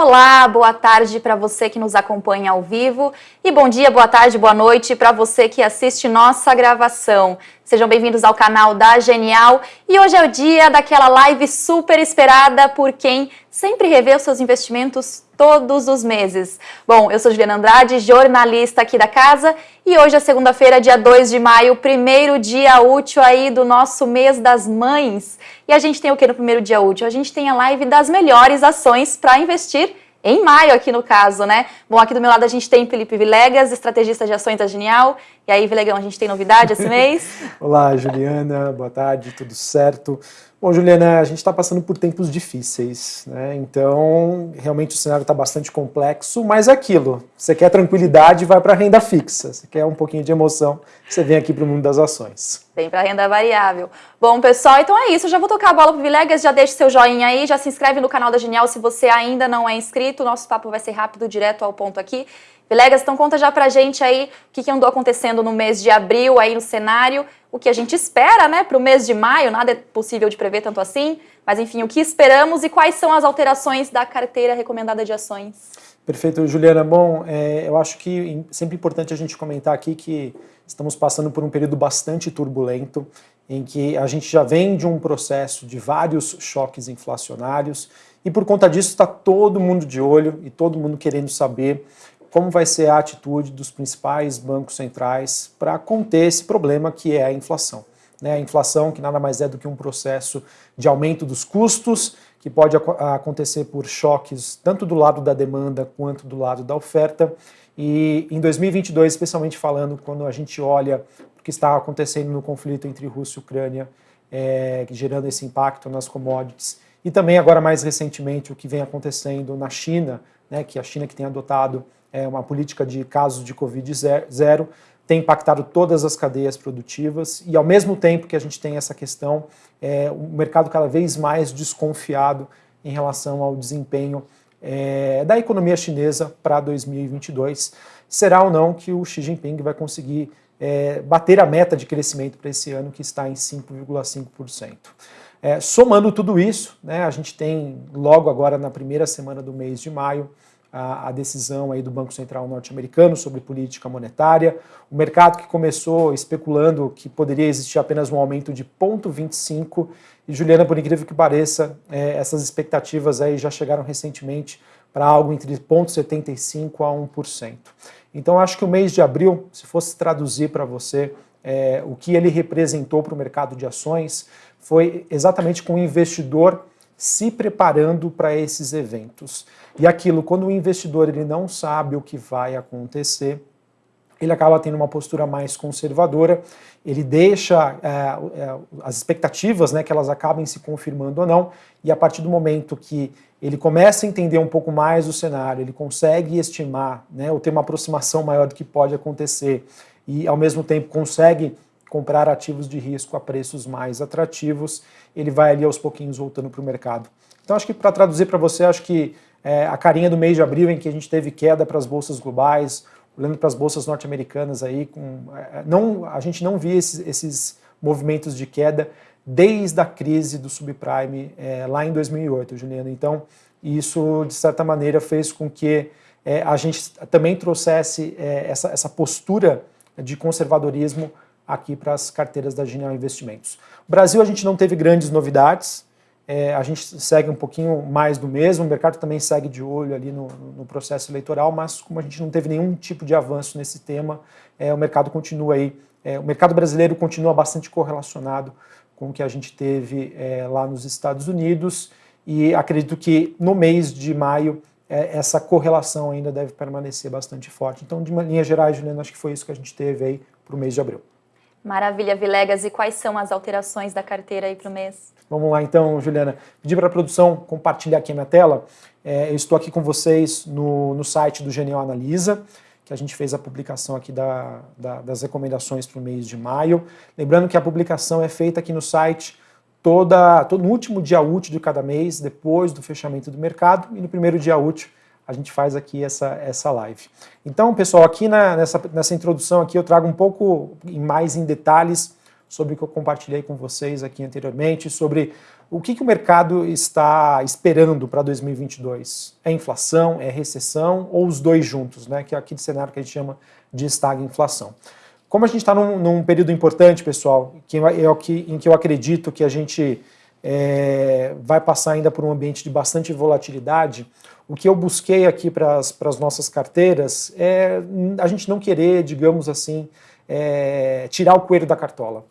Olá, boa tarde para você que nos acompanha ao vivo e bom dia, boa tarde, boa noite para você que assiste nossa gravação. Sejam bem-vindos ao canal da Genial e hoje é o dia daquela live super esperada por quem sempre revê os seus investimentos todos os meses. Bom, eu sou Juliana Andrade, jornalista aqui da casa, e hoje é segunda-feira, dia 2 de maio, primeiro dia útil aí do nosso mês das mães. E a gente tem o que no primeiro dia útil? A gente tem a live das melhores ações para investir em maio aqui no caso, né? Bom, aqui do meu lado a gente tem Felipe Vilegas, estrategista de ações da Genial. E aí, Vilegão, a gente tem novidade esse mês? Olá, Juliana, boa tarde, tudo certo? Bom, Juliana, a gente está passando por tempos difíceis, né? Então, realmente o cenário está bastante complexo, mas é aquilo. Você quer tranquilidade, vai para a renda fixa. Você quer um pouquinho de emoção, você vem aqui para o mundo das ações. Vem para a renda variável. Bom, pessoal, então é isso. Eu já vou tocar a bola para o Vilegas, já deixa seu joinha aí, já se inscreve no canal da Genial se você ainda não é inscrito. Nosso papo vai ser rápido, direto ao ponto aqui. Vilegas, então conta já pra gente aí o que, que andou acontecendo no mês de abril aí no cenário, o que a gente espera, né, para o mês de maio, nada é possível de prever tanto assim, mas enfim, o que esperamos e quais são as alterações da carteira recomendada de ações. Perfeito, Juliana. Bom, é, eu acho que é sempre importante a gente comentar aqui que estamos passando por um período bastante turbulento, em que a gente já vem de um processo de vários choques inflacionários, e por conta disso está todo mundo de olho e todo mundo querendo saber como vai ser a atitude dos principais bancos centrais para conter esse problema que é a inflação. Né? A inflação que nada mais é do que um processo de aumento dos custos, que pode acontecer por choques tanto do lado da demanda quanto do lado da oferta. E em 2022, especialmente falando, quando a gente olha o que está acontecendo no conflito entre Rússia e Ucrânia, é, gerando esse impacto nas commodities, e também agora mais recentemente o que vem acontecendo na China, né, que a China que tem adotado é, uma política de casos de Covid zero, tem impactado todas as cadeias produtivas e ao mesmo tempo que a gente tem essa questão, é, o mercado cada vez mais desconfiado em relação ao desempenho é, da economia chinesa para 2022. Será ou não que o Xi Jinping vai conseguir é, bater a meta de crescimento para esse ano, que está em 5,5%. É, somando tudo isso, né, a gente tem logo agora na primeira semana do mês de maio, a, a decisão aí do Banco Central norte-americano sobre política monetária, o mercado que começou especulando que poderia existir apenas um aumento de 0,25 e Juliana, por incrível que pareça, é, essas expectativas aí já chegaram recentemente para algo entre 0,75 a 1%. Então acho que o mês de abril, se fosse traduzir para você é, o que ele representou para o mercado de ações, foi exatamente com o investidor se preparando para esses eventos. E aquilo, quando o investidor ele não sabe o que vai acontecer, ele acaba tendo uma postura mais conservadora, ele deixa é, é, as expectativas, né, que elas acabem se confirmando ou não, e a partir do momento que ele começa a entender um pouco mais o cenário, ele consegue estimar, né, ou ter uma aproximação maior do que pode acontecer, e ao mesmo tempo consegue comprar ativos de risco a preços mais atrativos, ele vai ali aos pouquinhos voltando para o mercado. Então acho que para traduzir para você, acho que é, a carinha do mês de abril em que a gente teve queda para as bolsas globais, olhando para as bolsas norte-americanas aí, com, é, não, a gente não via esses, esses, movimentos de queda desde a crise do subprime é, lá em 2008, Juliana. Então isso de certa maneira fez com que é, a gente também trouxesse é, essa, essa postura de conservadorismo aqui para as carteiras da Genial Investimentos. Brasil a gente não teve grandes novidades, é, a gente segue um pouquinho mais do mesmo, o mercado também segue de olho ali no, no processo eleitoral, mas como a gente não teve nenhum tipo de avanço nesse tema, é, o mercado continua aí, é, o mercado brasileiro continua bastante correlacionado com o que a gente teve é, lá nos Estados Unidos e acredito que no mês de maio é, essa correlação ainda deve permanecer bastante forte. Então, de uma linha geral, Juliana, acho que foi isso que a gente teve aí para o mês de abril. Maravilha, Vilegas. E quais são as alterações da carteira aí para o mês? Vamos lá então, Juliana. Pedir para a produção compartilhar aqui a minha tela. É, eu estou aqui com vocês no, no site do Genial Analisa, que a gente fez a publicação aqui da, da, das recomendações para o mês de maio. Lembrando que a publicação é feita aqui no site toda, todo no último dia útil de cada mês, depois do fechamento do mercado, e no primeiro dia útil a gente faz aqui essa, essa live. Então, pessoal, aqui na, nessa, nessa introdução aqui eu trago um pouco mais em detalhes sobre o que eu compartilhei com vocês aqui anteriormente, sobre o que, que o mercado está esperando para 2022. É inflação, é recessão ou os dois juntos, né? que é aquele cenário que a gente chama de estagflação. Como a gente está num, num, período importante, pessoal, que é o que, em que eu acredito que a gente é, vai passar ainda por um ambiente de bastante volatilidade, o que eu busquei aqui para as nossas carteiras é a gente não querer, digamos assim, é, tirar o coelho da cartola.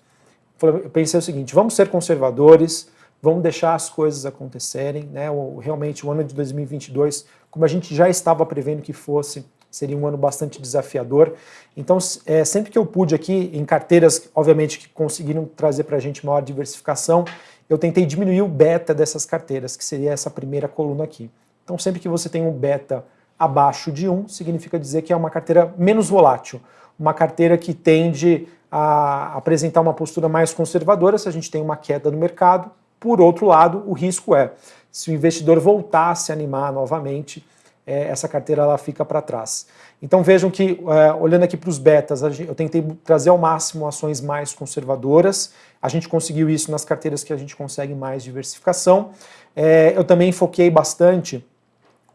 Eu pensei o seguinte, vamos ser conservadores, vamos deixar as coisas acontecerem, né? O, realmente o ano de 2022, como a gente já estava prevendo que fosse, seria um ano bastante desafiador. Então, é, sempre que eu pude aqui, em carteiras, obviamente, que conseguiram trazer para a gente maior diversificação, eu tentei diminuir o beta dessas carteiras, que seria essa primeira coluna aqui. Então, sempre que você tem um beta abaixo de 1, significa dizer que é uma carteira menos volátil, uma carteira que tende a apresentar uma postura mais conservadora se a gente tem uma queda no mercado, por outro lado, o risco é, se o investidor voltar a se animar novamente, essa carteira ela fica para trás. Então vejam que, é, olhando aqui para os betas, eu tentei trazer ao máximo ações mais conservadoras, a gente conseguiu isso nas carteiras que a gente consegue mais diversificação. É, eu também foquei bastante,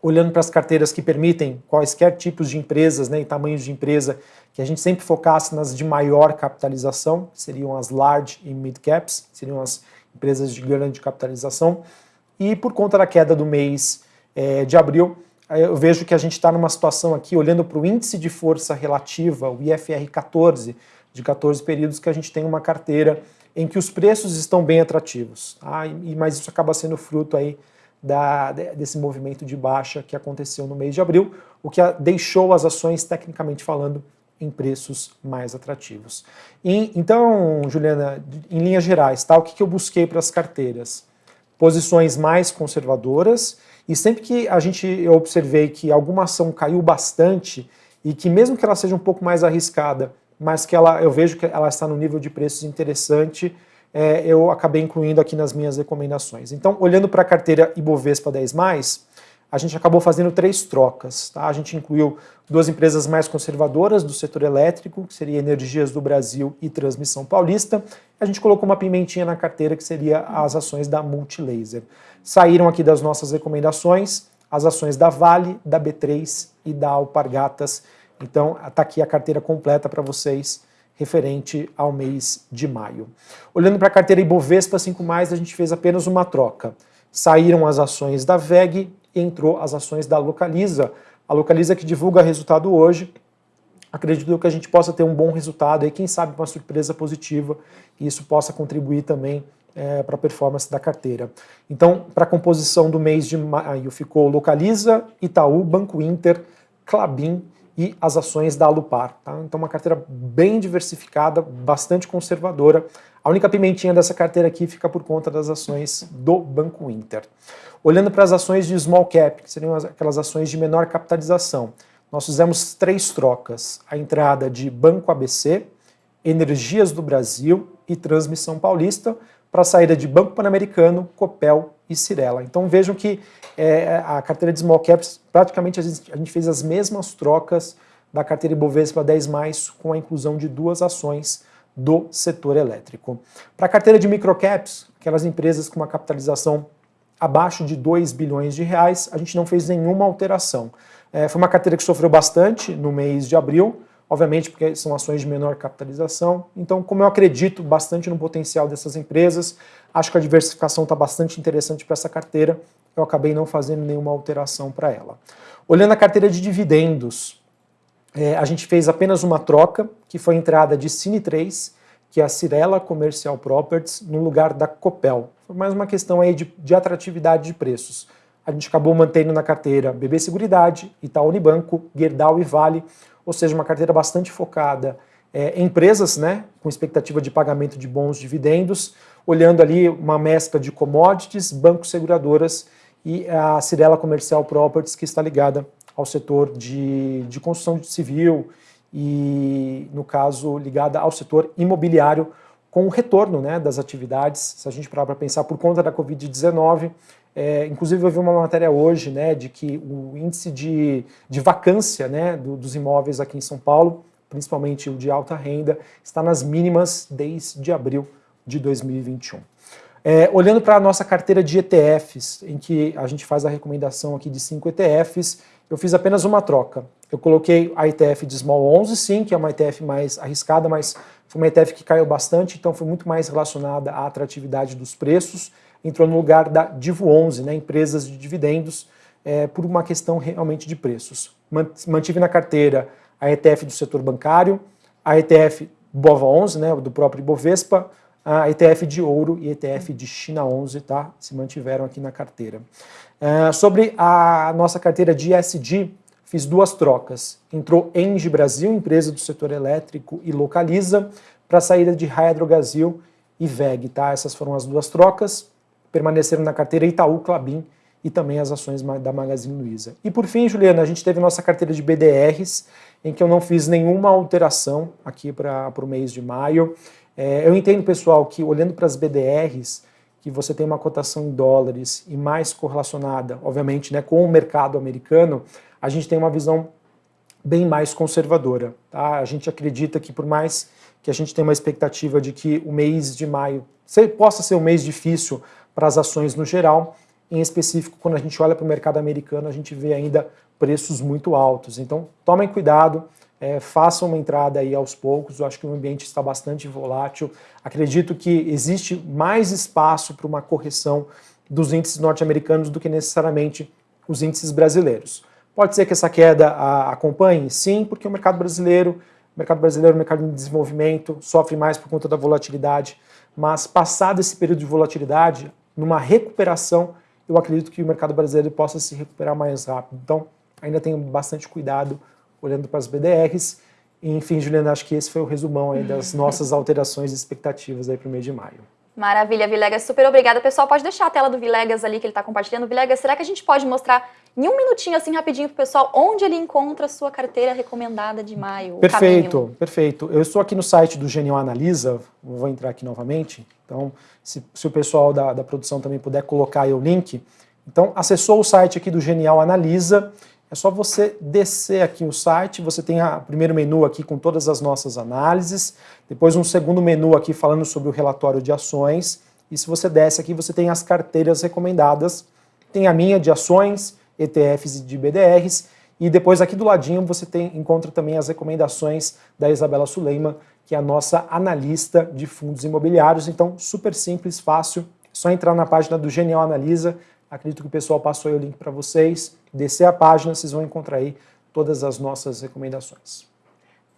olhando para as carteiras que permitem quaisquer tipos de empresas né, e tamanhos de empresa, que a gente sempre focasse nas de maior capitalização, que seriam as large e mid caps, seriam as empresas de grande capitalização, e por conta da queda do mês é, de abril, eu vejo que a gente está numa situação aqui, olhando para o índice de força relativa, o IFR 14, de 14 períodos, que a gente tem uma carteira em que os preços estão bem atrativos, tá? e, mas isso acaba sendo fruto aí da, desse movimento de baixa que aconteceu no mês de abril, o que deixou as ações, tecnicamente falando, em preços mais atrativos. E, então, Juliana, em linhas gerais, tá, o que, que eu busquei para as carteiras? Posições mais conservadoras, e sempre que a gente, eu observei que alguma ação caiu bastante, e que mesmo que ela seja um pouco mais arriscada, mas que ela, eu vejo que ela está no nível de preços interessante, é, eu acabei incluindo aqui nas minhas recomendações. Então, olhando para a carteira Ibovespa 10+, a gente acabou fazendo três trocas. Tá? A gente incluiu duas empresas mais conservadoras do setor elétrico, que seria Energias do Brasil e Transmissão Paulista. A gente colocou uma pimentinha na carteira, que seria as ações da Multilaser. Saíram aqui das nossas recomendações as ações da Vale, da B3 e da Alpargatas. Então, está aqui a carteira completa para vocês, referente ao mês de maio. Olhando para a carteira Ibovespa 5+, a gente fez apenas uma troca. Saíram as ações da VEG entrou as ações da Localiza. A Localiza que divulga resultado hoje, acredito que a gente possa ter um bom resultado e quem sabe uma surpresa positiva e isso possa contribuir também é, para a performance da carteira. Então, para a composição do mês de maio ficou Localiza, Itaú, Banco Inter, Clabin e as ações da Alupar. Tá? Então uma carteira bem diversificada, bastante conservadora. A única pimentinha dessa carteira aqui fica por conta das ações do Banco Inter. Olhando para as ações de small cap, que seriam aquelas ações de menor capitalização, nós fizemos três trocas. A entrada de Banco ABC, Energias do Brasil e Transmissão Paulista, para a saída de Banco Pan-Americano, Copel e Cirela. Então vejam que é, a carteira de small caps, praticamente a gente, a gente, fez as mesmas trocas da carteira Ibovespa 10+, mais, com a inclusão de duas ações do setor elétrico. Para a carteira de microcaps, aquelas empresas com uma capitalização abaixo de 2 bilhões de reais, a gente não fez nenhuma alteração. É, foi uma carteira que sofreu bastante no mês de abril, obviamente porque são ações de menor capitalização. Então, como eu acredito bastante no potencial dessas empresas, acho que a diversificação está bastante interessante para essa carteira, eu acabei não fazendo nenhuma alteração para ela. Olhando a carteira de dividendos, é, a gente fez apenas uma troca, que foi a entrada de Cine 3, que é a Cirela Commercial Properties, no lugar da Copel. Foi mais uma questão aí de, de atratividade de preços. A gente acabou mantendo na carteira BB Seguridade, Itaú Unibanco, Gerdau e Vale, ou seja, uma carteira bastante focada é, em empresas né, com expectativa de pagamento de bons dividendos, olhando ali uma mescla de commodities, bancos seguradoras e a Cirela Comercial Properties, que está ligada ao setor de, de construção civil e, no caso, ligada ao setor imobiliário, com o retorno né, das atividades, se a gente parar para pensar, por conta da Covid-19, é, inclusive eu vi uma matéria hoje né, de que o índice de, de vacância né, do, dos imóveis aqui em São Paulo principalmente o de alta renda, está nas mínimas desde abril de 2021. É, olhando para a nossa carteira de ETFs, em que a gente faz a recomendação aqui de cinco ETFs, eu fiz apenas uma troca. Eu coloquei a ETF de Small 11, sim, que é uma ETF mais arriscada, mas foi uma ETF que caiu bastante, então foi muito mais relacionada à atratividade dos preços. Entrou no lugar da Divo 11, né, empresas de dividendos, é, por uma questão realmente de preços. Mantive na carteira a ETF do setor bancário, a ETF BOVA 11, né, do próprio Ibovespa, a ETF de ouro e ETF de China 11, tá? Se mantiveram aqui na carteira. Uh, sobre a nossa carteira de ESG, fiz duas trocas. Entrou Engie Brasil, empresa do setor elétrico e localiza, para a saída de Hydrogazil e VEG, tá? Essas foram as duas trocas. Permaneceram na carteira Itaú, Clabin e também as ações da Magazine Luiza. E por fim, Juliana, a gente teve nossa carteira de BDRs, em que eu não fiz nenhuma alteração aqui para o mês de maio. É, eu entendo, pessoal, que olhando para as BDRs, que você tem uma cotação em dólares e mais correlacionada, obviamente, né, com o mercado americano, a gente tem uma visão bem mais conservadora. Tá? A gente acredita que por mais que a gente tenha uma expectativa de que o mês de maio possa ser um mês difícil para as ações no geral, em específico, quando a gente olha para o mercado americano, a gente vê ainda preços muito altos. Então, tomem cuidado, é, façam uma entrada aí aos poucos, eu acho que o ambiente está bastante volátil. Acredito que existe mais espaço para uma correção dos índices norte-americanos do que necessariamente os índices brasileiros. Pode ser que essa queda acompanhe? Sim, porque o mercado brasileiro, o mercado brasileiro é mercado em desenvolvimento, sofre mais por conta da volatilidade, mas passado esse período de volatilidade, numa recuperação, eu acredito que o mercado brasileiro possa se recuperar mais rápido. Então, ainda tenho bastante cuidado olhando para as BDRs. E, enfim, Juliana, acho que esse foi o resumão das nossas alterações e expectativas aí para o mês de maio. Maravilha, Vilegas, super obrigada. Pessoal, pode deixar a tela do Vilegas ali que ele está compartilhando. Vilegas, será que a gente pode mostrar em um minutinho, assim, rapidinho para o pessoal, onde ele encontra a sua carteira recomendada de maio? Perfeito, perfeito. Eu estou aqui no site do Genial Analisa, vou entrar aqui novamente. Então, se, se o pessoal da, da produção também puder colocar aí o link. Então, acessou o site aqui do Genial Analisa, é só você descer aqui o site, você tem o primeiro menu aqui com todas as nossas análises, depois um segundo menu aqui falando sobre o relatório de ações, e se você desce aqui você tem as carteiras recomendadas, tem a minha de ações, ETFs e de BDRs, e depois aqui do ladinho você tem, encontra também as recomendações da Isabela Suleiman, que é a nossa analista de fundos imobiliários, então super simples, fácil, só entrar na página do Genial Analisa, Acredito que o pessoal passou aí o link para vocês. Descer a página, vocês vão encontrar aí todas as nossas recomendações.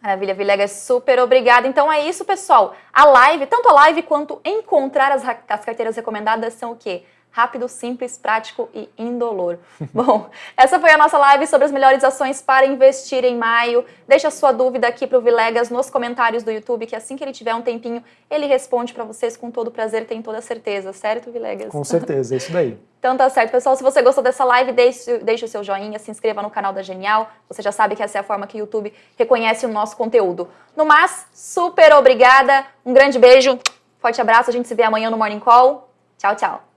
Maravilha, Vilegas, super obrigada. Então é isso, pessoal. A live, tanto a live quanto encontrar as, as carteiras recomendadas são o quê? Rápido, simples, prático e indolor. Bom, essa foi a nossa live sobre as melhores ações para investir em maio. Deixa sua dúvida aqui para o Vilegas nos comentários do YouTube, que assim que ele tiver um tempinho, ele responde para vocês com todo prazer, tem toda certeza, certo, Vilegas? Com certeza, é isso daí. Então tá certo, pessoal. Se você gostou dessa live, deixe, deixe o seu joinha, se inscreva no canal da Genial. Você já sabe que essa é a forma que o YouTube reconhece o nosso conteúdo. No mais, super obrigada, um grande beijo, forte abraço, a gente se vê amanhã no Morning Call. Tchau, tchau.